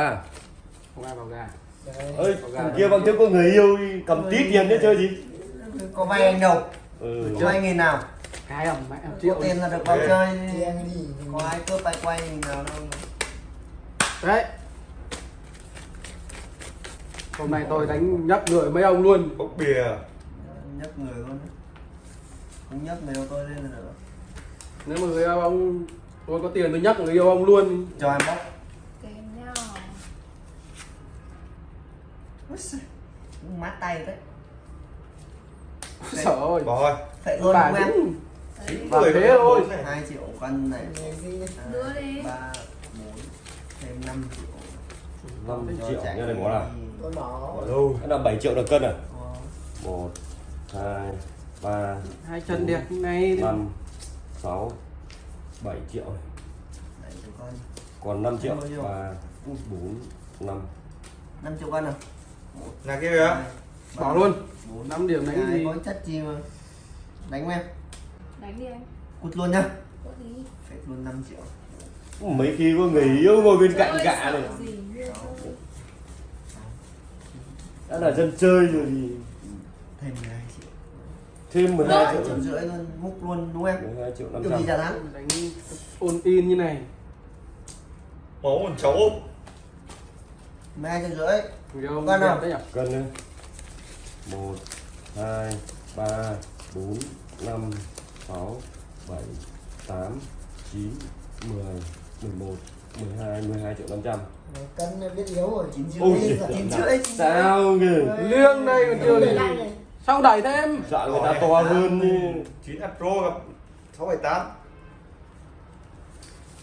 à không ai vào gà. Ơi thằng kia bằng trước có người yêu đi cầm tí tiền đấy chơi gì? có vay anh đâu? Ừ. có vay nghìn nào? Cái ông mẹ triệu. Tiền là được vào chơi. Có ai cướp ai quay nghìn nào đâu. Đấy. Hôm nay tôi đánh nhấp người mấy ông luôn. Bốc bìa. Nhấc người luôn. Không nhấc người đâu tôi lên là được. Nếu mà người yêu ông tôi có tiền tôi nhắc người yêu ông luôn. Cho em bóc tay đấy sợ ơi. Bỏ thôi vậy luôn bà không em người thế thôi. này. hai triệu cân này. Đưa đi. ba bốn thêm 5 triệu. 5 Cho triệu. nha đây bỏ nào. tôi bỏ. Bỏ đâu? Là 7 triệu được cân à? Ờ, một hai ba hai chân đẹp như này năm sáu bảy triệu. Bảy triệu cân còn 5 triệu. Ba bốn năm. 5 triệu cân à là kia kìa bỏ luôn. Bốn năm điểm đánh Cái gì có chất chi mà. Đánh em. Đánh đi anh. Cút luôn nhá. Phải luôn 5 triệu. Mấy khi có người yêu ngồi bên cạnh gạ này. gì đã là dân chơi rồi thì thêm 12 triệu. Thêm 12 2 triệu. Triệu rưỡi luôn múc luôn đúng không em? 12 triệu kiểu gì 500 trả thắng? Đánh ôn in như này. Máu một cháu 12 triệu rưỡi. Đẹp không? đấy nữa một hai ba bốn năm sáu bảy tám chín mười mười một mười hai mười hai triệu năm trăm. Cân biết yếu rồi 9 Ôi rưỡi giời. 9 rưỡi chín sao kìa liêng đây còn chưa gì? sao đẩy thêm sợ người ta to hơn như chín pro gặp sáu bảy tám.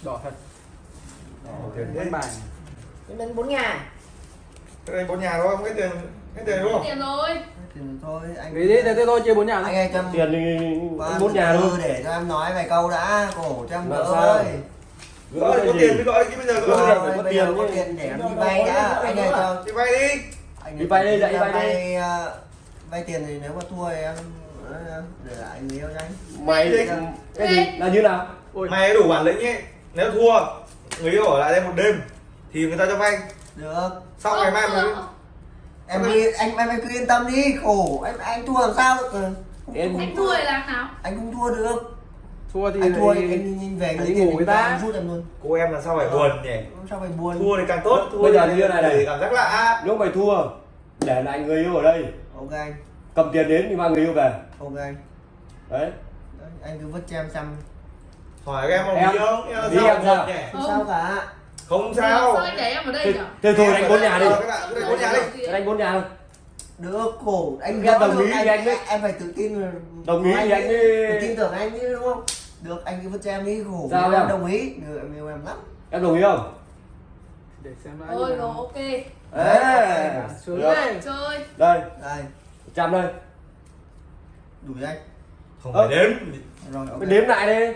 Đỏ thật. Tiền đánh thế bài. Em đến bốn nhà. Cái đây bốn nhà thôi không? Hết tiền hết tiền đúng không? Tiền rồi. Thôi anh nghĩ đi thế thôi chia bốn nhà anh ơi cho tiền thì qua bốn nhà thôi. để cho em nói vài câu đã cổ cho em đỡ ơi. Gỡ có gì? tiền mới gọi cái bây giờ Gỡ có tiền có chứ. tiền để em đi vay đã. Anh ơi cho đi vay đi. anh Đi vay đi, dạy đi vay đi. vay ờ, vay tiền thì nếu mà thua thì em ờ, để lại người yêu cho anh. Mày Đi. cái gì? Là như nào? Mày đủ bản lĩnh ấy. Nếu thua người yêu ở lại đây một đêm thì người ta cho vay. Được. Xong ngày mai mới. Em cứ anh em cứ yên tâm đi khổ. Anh anh thua làm sao? Được ờ, em anh thua thì làm nào? Anh không thua được. Thua thì anh thua thì- anh, anh về tiền ngủ ra ta. anh rút em luôn. Cô em là sao phải buồn nhỉ? Sao phải buồn? Thua thì càng tốt. Thua Bây giờ thì như thế này. Này. cảm giác lạ. Nếu mày thua để lại người yêu ở đây. Ok. Anh cầm tiền đến thì mang người yêu về. Ok. Anh đấy. Đấy, anh cứ vứt cho em xăm hỏi em Em- không em là đi sao em sao? không sao cả không sao. sao anh để em ở đây thế, nhỉ thế thôi đánh bốn nhà đi. Đánh bốn nhà đi đánh bốn nhà thôi được khổ anh Em đồng được, ý anh, anh mới- em phải tự tin là Đồng ý thì anh phải tin tưởng anh chứ đúng không? Được anh cứ vứt cho em đi khổ Sao em đồng ý. Được em yêu em lắm. Em đồng ý không? Để xem đã ôi rồi ok. Ê, đấy. Chơi đây. Đây. Trăm đây. Đủ cho anh. Không Ơ. phải đếm. Rồi ok. Mày đếm lại đi.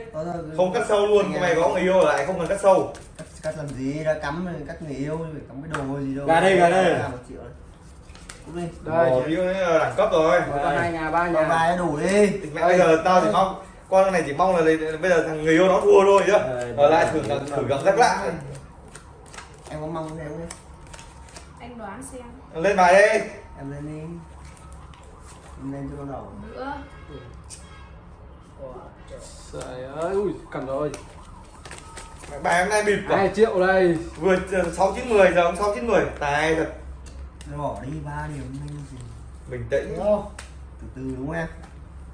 Không cắt sâu luôn. Anh mày có người yêu ở lại không cần cắt sâu cắt, làm gì? Đã cắm cắt người yêu phải cắm cái đồ gì đâu. Gà đây, gà đây. Ra một triệu đấy. Đi. Đây. là đẳng cấp rồi. Có hai nhà ba nhà. bài đủ đi. Mẹ bây giờ tao chỉ mong con này chỉ mong là bây giờ thằng người yêu nó thua thôi chứ. Ở lại thử đây, thử cảm giác lạ em có mong thế không anh đoán xem. Lên bài đi. Em lên đi. Em lên cho con đầu. Nữa. Trời ơi ui cầm rồi bài hôm nay bịp hai rồi triệu đây. Vừa sáu chín mười giờ sáu chín mười. Tài thật. Rồi bỏ đi ba điểm bình tĩnh. Đúng không? từ từ đúng không em?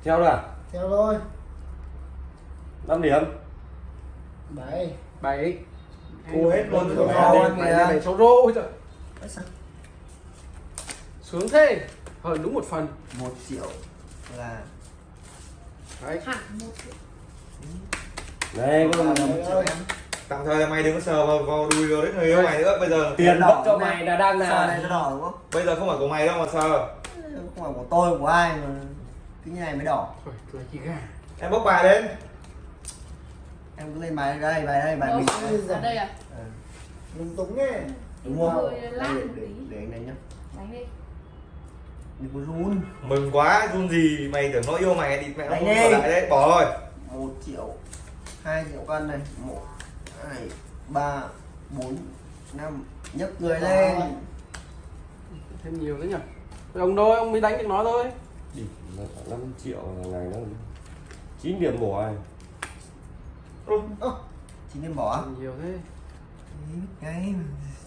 Theo là Theo thôi. 5 điểm. Bảy. Bảy. Thua hết luôn rồi. bảy Rồi, bảy kìa. bảy số rô. Ôi trời sướng thế. Hơn đúng một phần. Một triệu là đấy. Này có là một triệu. em tạm thời là mày đừng có sờ vào, vào đùi vào đấy người yêu mày nữa. Bây giờ tiền đỏ cho mày là đang Sờ này là nó đỏ đúng không? Bây giờ không phải của mày đâu mà sờ. Không phải của tôi của ai mà cái như này mới đỏ. Thôi, cười chị gà. Em bốc bài lên. Em cứ lên bài đây bài đây bài mình ở đây à? Ừ. Lúng túng nghe. Đúng không? Để, một để, tí. để anh đánh nhá. Đánh đi. Đừng có run. Mừng quá run gì mày tưởng nó yêu mày thì mẹ nó lại đấy. Bỏ rồi một triệu hai triệu cân này một hai ba bốn năm. Nhấc người lên. Thêm nhiều đấy nhỉ? Ông thôi ông mới đánh được nó thôi. Đi khoảng 5 triệu là ngày nó 9 điểm bỏ này chính nên bỏ nhiều thế.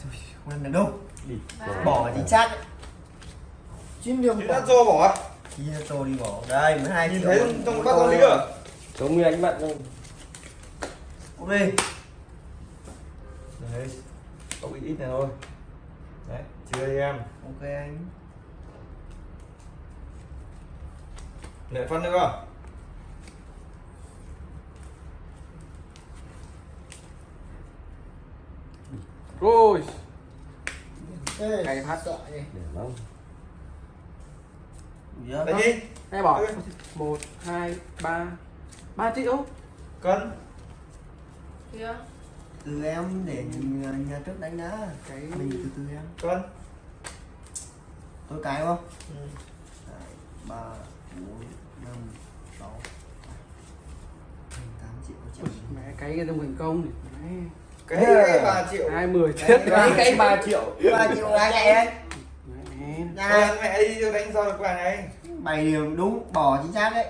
Thôi, không ăn được đâu. Đi bỏ. Chính xác chín điểm bỏ. À? chi cho tôi đi bỏ. Đây 12 Nhìn triệu. thấy trong bát con lý à? giống như anh bạn thôi ok Đấy. Cậu ít ít này thôi. Đấy, chưa đây em. ok anh Lại phân nữa. rồi Ê, Cày phát. sợ nhỉ để Dạ, Đấy đi. Hay bỏ Ừ. một hai ba ba triệu Cân. Kia. Từ em để nhà, nhà trước đánh đã cái mình từ từ em. Cân. tôi cái không? Ừ. Đấy, ba bốn năm sáu tám triệu triệu. Mẹ cái cái trong thành công mẹ. Cái cái 3 triệu. hai mười chết Cái- cái 3 triệu. Ba triệu ai chạy đấy ăn mẹ đi đánh sao được cái này. bảy điểm đúng bỏ chính xác đấy.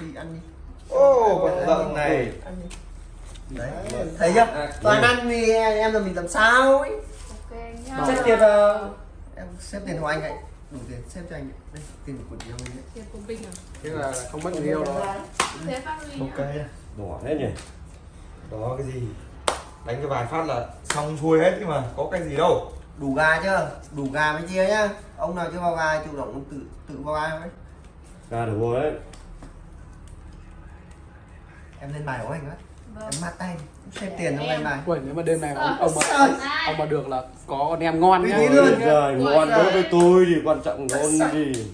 Đi ăn đi. Ô, con lợn này. ăn đi đấy thấy chưa toàn ăn thì em là mình làm sao ấy Ok nhá. xếp tiền vào em xếp tiền của anh ấy đủ tiền xếp cho anh ấy. đây tiền của chị mình đấy Tiền của Vinh à? thế là không mất người yêu Thế phát nhá. Ok. bỏ hết nhỉ Đó cái gì? Đánh cho vài phát là xong xuôi hết nhưng mà có cái gì đâu. đủ gà chưa đủ gà mới chia nhá ông nào chưa vào gà chủ động tự tự vào gà ấy ra được rồi đấy em lên bài của anh Vâng. Em mát tay xếp tiền trong lên bài. Ui, nếu mà đêm này ông, Sợ, ông mà ông mà được là có con em ngon nhá. luôn. rồi ngon đối với tôi thì quan trọng ngon gì.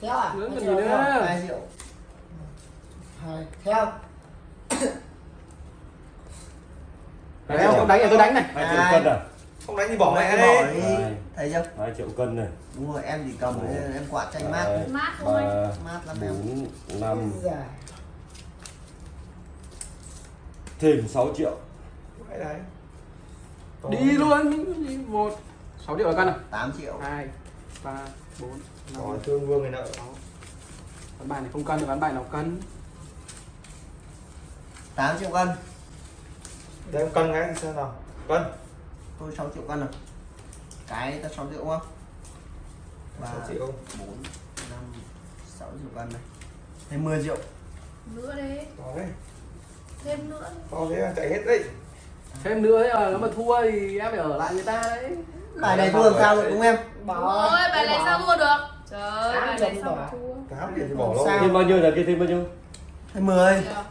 Theo à? Còn theo gì nữa. không? hai triệu hai. Theo Đấy, ông ông đánh thì tôi đánh này. Hai triệu cân à? Không đánh thì bỏ mẹ đi. thấy chưa? Hai triệu cân này. Đúng rồi em chỉ cầm em quạt tranh mát Mát thôi. mát lắm em. Bốn năm. Già. Thêm 6 triệu Đấy đấy. đi luôn đi một sáu triệu là cân à 8 triệu hai ba bốn năm Rồi thương vương này nợ. ván bài này không cân được ván bài nào cân 8 triệu cân Để em cân cái xem nào. Cân. tôi 6 triệu cân rồi cái ta 6 triệu không ba 6 triệu. bốn năm sáu triệu cân này thêm 10 triệu Nữa đi. Đó đấy. Thêm nữa. To thế là chạy hết đấy. thêm nữa ấy, ờ, nếu mà thua thì em phải ở lại người ta đấy bài này thua làm sao được đúng không em Đúng rồi, bài này sao thua được? Trời ơi, Tám bài này sao bỏ. thua? Tám thì bỏ. Sao? thêm bao nhiêu là kia thêm bao nhiêu thêm 10 Chưa?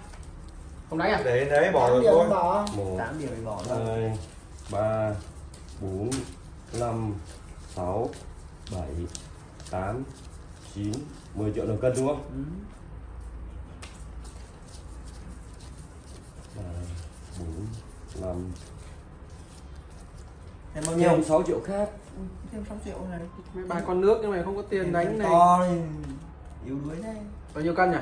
không đánh à Để đấy bỏ Tám rồi thôi. bỏ một 8 điểm thì bỏ rồi hai ba bốn năm sáu bảy tám chín 10 triệu đồng cân đúng không Ừ. bốn năm thêm bao nhiêu? Thêm 6 triệu khác. Ừ, thêm 6 triệu này. Mấy bài con nước nhưng mà không có tiền đánh này. to thì yếu đuối đây bao nhiêu cân nhỉ?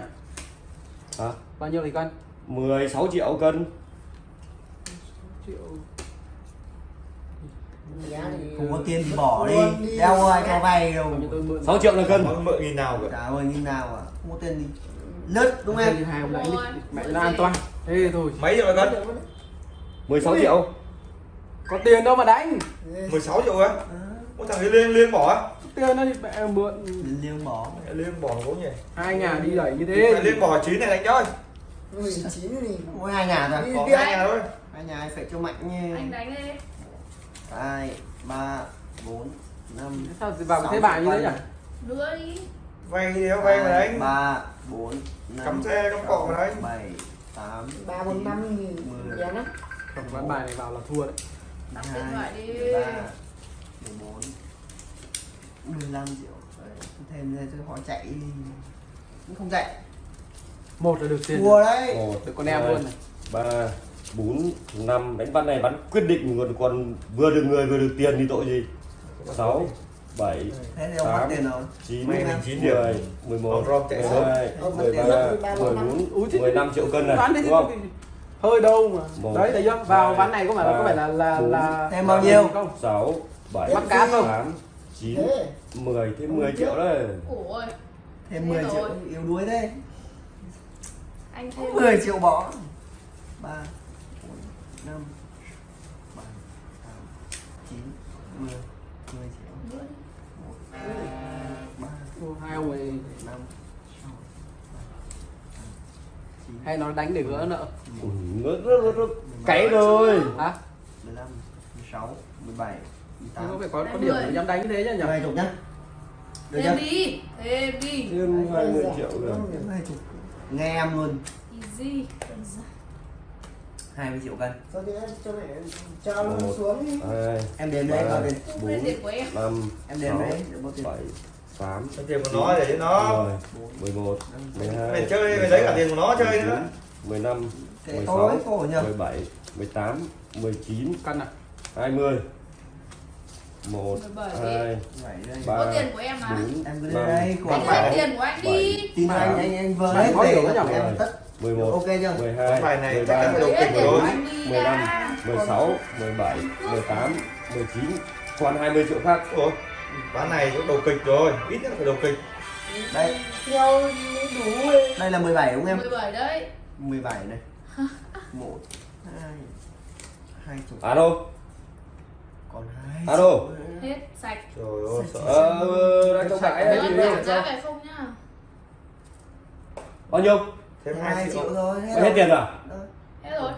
Hả? Bao nhiêu thì cân? 16 triệu cân. Triệu. Không có tiền thì bỏ đi. đi. đeo ai cho vay đâu. Bao nhiêu tôi mượn? 6 triệu là cân. Mượn nghìn nào cả. ơi như nào à? Không có tiền thì lướt đúng không em thì hai ông đánh đi Rồi, mẹ nó an toàn thế thôi Mấy triệu cân? 16 triệu có tiền đâu mà đánh 16 triệu á? à, Có thằng ấy liên liên bỏ á? tiền nó thì mẹ mượn liêng bỏ Mẹ Liên bỏ gấu nhỉ? hai nhà đi đẩy như Mẹ thế Liên bỏ chín này đánh chơi. mười chín thì mỗi hai nhà thôi Đi Bỏ hai nhà thôi. hai nhà phải cho mạnh như Anh đánh đi. hai ba bốn năm sao thì vào thế bài như thế triệu nhỉ Nữa đi. Vay thì đéo vay mà Hai, đánh. ba bốn năm Cắm xe, cắm cọ mà đánh. bảy tám ba bốn năm mười. giá lắm. Không ván bài này vào là thua đấy. Đi. ba mười bốn mười lăm triệu. Đấy, thêm đây tôi họ chạy. Cũng không chạy. Một là được tiền thua đấy. Một được con em luôn này. ba bốn năm. Đánh bắn này bắn quyết định còn còn vừa được người vừa được tiền thì tội gì? Sáu bảy thế thì ông mất tám, tiền rồi chín Mấy mười năm? chín điểm. mười một Ông Rob chạy mười sớm. hai Ông mười mất tiền ba mất ba mười năm. bốn Úi thế- mười lăm triệu cân này đúng không hơi đâu mà Một, đấy thấy chưa vào ván này có phải là có phải là là là Thêm bao nhiêu? không sáu bảy Bắt cá không? tám chín thế mười thêm 10 triệu đấy thêm Thế 10 rồi. triệu yếu đuối thế anh thêm 10 triệu bỏ 3 4 5 7 8 9 10 10 triệu hai ông ấy 5 6 9 hay nó đánh để gỡ nợ? Ừ, ngớt rất rất rất cày rồi. Hả? 15 16 17 Thế có 18 phải có có Hai điểm mươi. để dám đánh như thế chứ nhỉ? Hai chục nhá. Được thêm chưa? đi thêm đi. Thêm 20 triệu rồi. Thêm hai chục. Nghe em luôn. Easy giản. 20 triệu cân. Cho đi em cho mẹ cho xuống đi. hai em đấy đến không lên tiền của em. năm em đấy để bao tiền? bảy tám. Cái tiền của nó để cho nó. Mười một mười hai Mày chơi, mày lấy cả tiền của nó chơi nữa. mười năm mười sáu mười bảy mười tám mười chín căn à? hai mươi. Một 17. hai ba có tiền của em mà. bốn em cứ năm lên đây của anh tiền của anh đi. tin anh anh anh vừa Bạn hết có tiền hiểu cái em nhỉ? tất. Mười một ok chưa? mười Cái hai bài này mười chắc ba chắn phải đầu Lấy kịch tiền của rồi. anh đi 15, à. 16, 17, 18, 19 Còn 20 triệu khác. Ủa, ván này cũng đầu kịch rồi, ít nhất phải đầu kịch. Đây theo đủ đây là 17 đúng không em? 17 đấy. 17 này 1 2 hai chục. Alo còn hai Alo. hết sạch. Trời ơi, sợ. Ờ, đang trong bãi Nhớ đấy trả về không nhá Bao nhiêu? Thêm hai 2 triệu. rồi hết Hết rồi. tiền à? Đó. hết rồi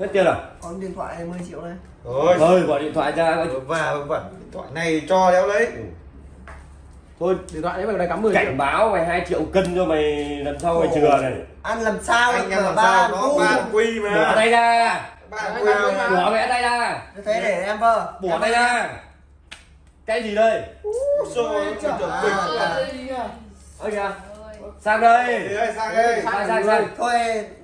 Hết tiền à? còn điện thoại này 10 triệu này. Rồi, Thôi gọi điện thoại ra và vẩn điện thoại này cho đéo lấy. Thôi điện thoại đấy mày đây cắm 10 triệu. cảnh báo mày 2 triệu cân cho mày lần sau mày chừa này. Ăn làm sao Anh em mà làm ba sao, nó ba quy Bỏ mà tay ra. Ba quy mà. Bỏ mẹ tay ra. Thế để em vơ. Bỏ tay ra. Cái gì đây? Rồi, Trời ơi, kịch trời ơi. Kìa. Rồi. Sang đây. Sang đây. Sang sang sang thôi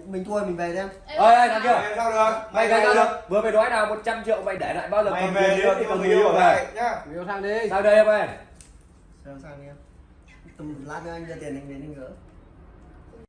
mình thua mình về xem. Em Ơi ơi thằng kia. Sao được? Mày cái sao được? Vừa mày nói nào 100 triệu mày để lại bao giờ Mày về thì còn người người yêu về nhá. Yêu sang đi. Sang đây em ơi. Sao sang đi em. Tầm lát nữa anh đưa tiền anh đến anh gỡ